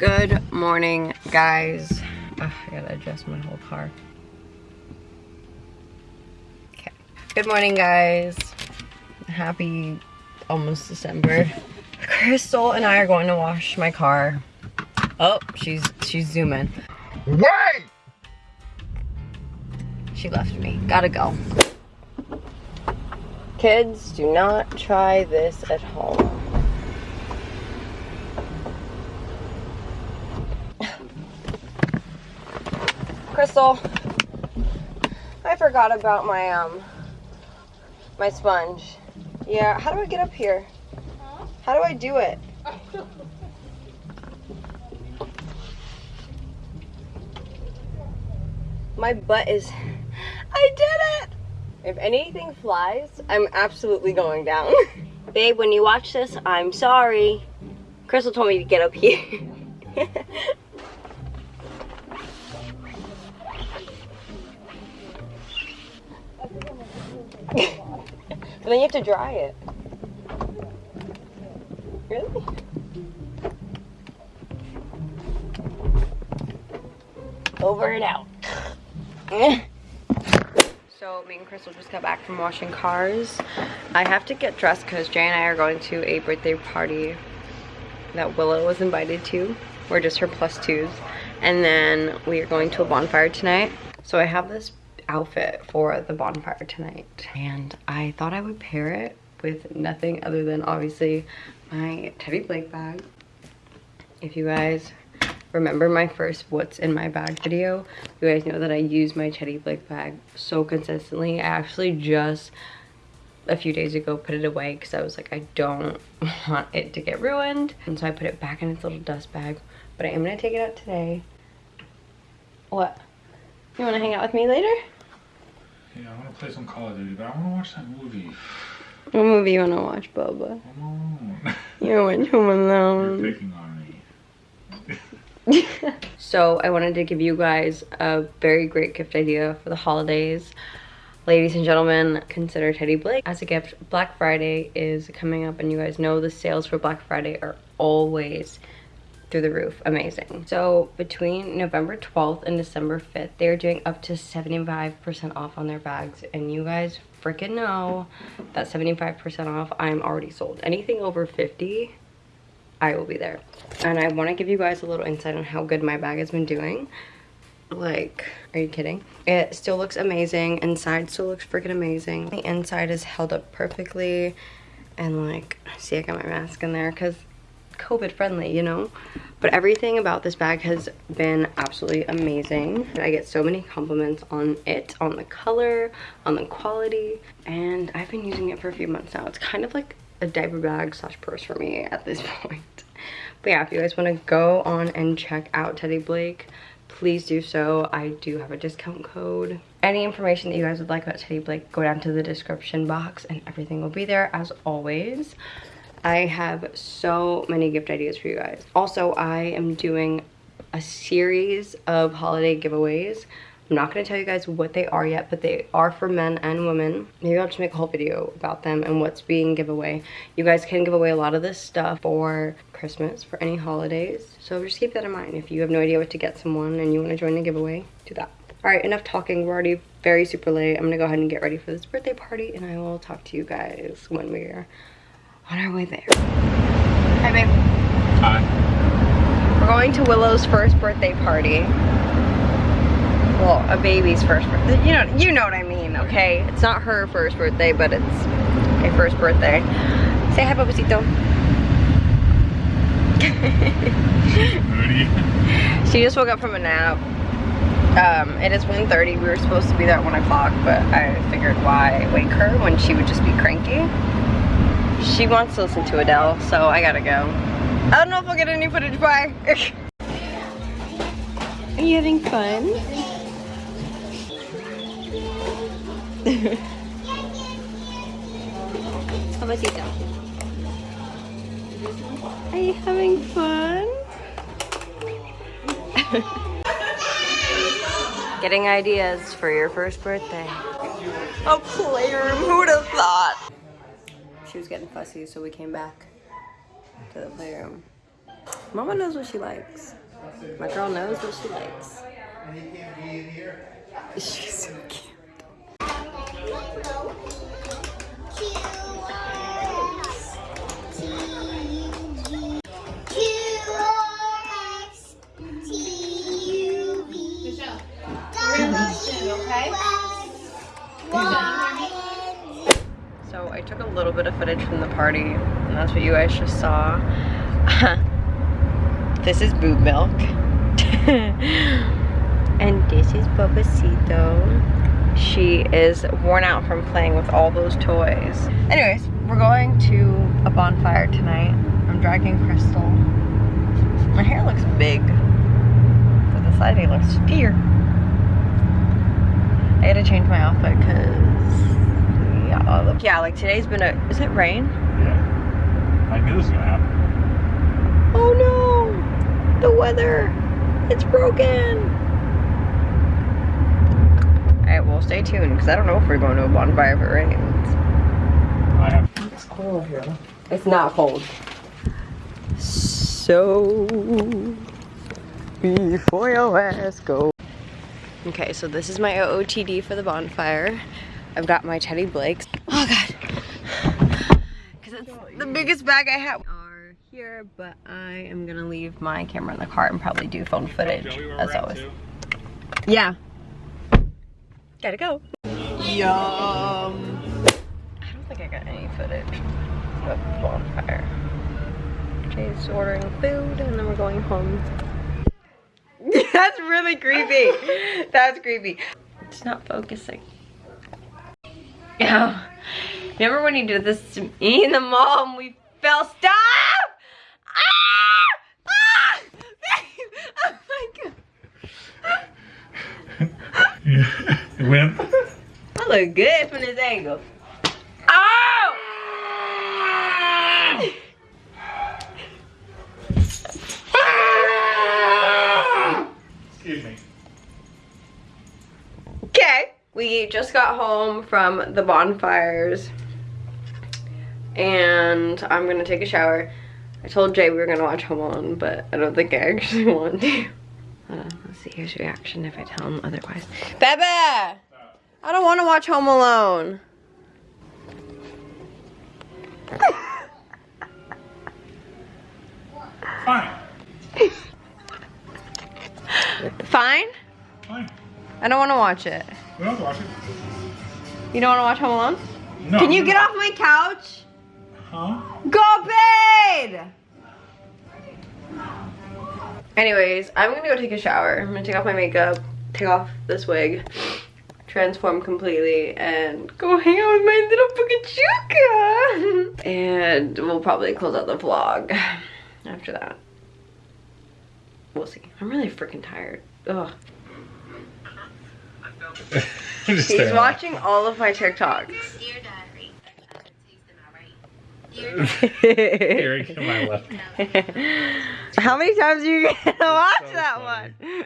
Good morning, guys. Ugh, I gotta adjust my whole car. Okay. Good morning, guys. Happy almost December. Crystal and I are going to wash my car. Oh, she's she's zooming. Wait! She left me. Gotta go. Kids, do not try this at home. Crystal, I forgot about my um my sponge. Yeah, how do I get up here? How do I do it? My butt is I did it! If anything flies, I'm absolutely going down. Babe, when you watch this, I'm sorry. Crystal told me to get up here. but then you have to dry it. Really? Over and out. so me and Crystal just got back from washing cars. I have to get dressed because Jay and I are going to a birthday party that Willow was invited to. We're just her plus twos. And then we are going to a bonfire tonight. So I have this outfit for the bonfire tonight. And I thought I would pair it with nothing other than obviously my Teddy Blake bag. If you guys remember my first what's in my bag video, you guys know that I use my Teddy Blake bag so consistently. I actually just a few days ago put it away because I was like, I don't want it to get ruined. And so I put it back in its little dust bag. But I am to take it out today. What? You want to hang out with me later? Yeah, I want to play some Call of Duty, but I want to watch that movie. What movie you want to watch, Boba? Come on. You want Home You're Alone. picking on me. so I wanted to give you guys a very great gift idea for the holidays. Ladies and gentlemen, consider Teddy Blake as a gift. Black Friday is coming up and you guys know the sales for Black Friday are always through the roof. Amazing. So between November 12th and December 5th, they're doing up to 75% off on their bags. And you guys freaking know that 75% off, I'm already sold. Anything over 50, I will be there. And I want to give you guys a little insight on how good my bag has been doing. Like, are you kidding? It still looks amazing. Inside still looks freaking amazing. The inside is held up perfectly. And like, see I got my mask in there because COVID friendly, you know? But everything about this bag has been absolutely amazing. I get so many compliments on it, on the color, on the quality, and I've been using it for a few months now. It's kind of like a diaper bag slash purse for me at this point. But yeah, if you guys want to go on and check out Teddy Blake, please do so. I do have a discount code. Any information that you guys would like about Teddy Blake, go down to the description box and everything will be there as always. I have so many gift ideas for you guys. Also, I am doing a series of holiday giveaways. I'm not going to tell you guys what they are yet, but they are for men and women. Maybe I'll just make a whole video about them and what's being giveaway. You guys can give away a lot of this stuff for Christmas, for any holidays. So just keep that in mind. If you have no idea what to get someone and you want to join the giveaway, do that. All right, enough talking. We're already very super late. I'm going to go ahead and get ready for this birthday party and I will talk to you guys when we're on our way there. Hi, babe. Hi. We're going to Willow's first birthday party. Well, a baby's first birthday. You know, you know what I mean, okay? It's not her first birthday, but it's a first birthday. Say hi. Moody. she just woke up from a nap. Um, it is 1.30. We were supposed to be there at 1 o'clock, but I figured why wake her when she would just be cranky. She wants to listen to Adele, so I gotta go. I don't know if I'll get any footage by. Are you having fun? Babacito. Are you having fun? Getting ideas for your first birthday. A playroom, who would have thought? She was getting fussy, so we came back to the playroom. Mama knows what she likes. My girl knows what she likes. She's so cute. I took a little bit of footage from the party, and that's what you guys just saw. this is boob milk. and this is Bobacito. She is worn out from playing with all those toys. Anyways, we're going to a bonfire tonight. I'm dragging Crystal. My hair looks big, but the side looks steer. I had to change my outfit because yeah, look, yeah, like today's been a. Is it rain? Yeah. I knew this was gonna happen. Oh no! The weather! It's broken! Alright, well stay tuned because I don't know if we're going to a bonfire if it rains. I have. It's cold here. It's not cold. So before your ass go. Okay, so this is my OOTD for the bonfire. I've got my Teddy Blakes. Oh god. Because it's the biggest bag I have. Are here, but I am gonna leave my camera in the car and probably do phone footage as always. Yeah. Gotta go. Yum. I don't think I got any footage of the bonfire. Jay's ordering food and then we're going home. That's really creepy. That's creepy. It's not focusing. Yeah. Remember when you did this to me in the mall and we fell? Stop! Ah! Ah! Oh my god. Wimp. I look good from this angle. Oh! Excuse me. Okay. We just got home from the bonfires and I'm gonna take a shower. I told Jay we were gonna watch Home Alone, but I don't think I actually want to. Uh, let's see his reaction if I tell him otherwise. Bebe! I don't want to watch Home Alone. Fine. Fine? Fine. I don't want to watch it. We don't have to it. You don't want to watch Home Alone? No. Can you get off my couch? Huh? Go bed! Anyways, I'm gonna go take a shower. I'm gonna take off my makeup, take off this wig, transform completely, and go hang out with my little Pukachuka! and we'll probably close out the vlog after that. We'll see. I'm really freaking tired. Ugh. Just He's stay on. watching all of my TikToks. Dear diary. Taste them outright. Dear diary. Here, to my left. How many times are you gonna watch so that funny. one?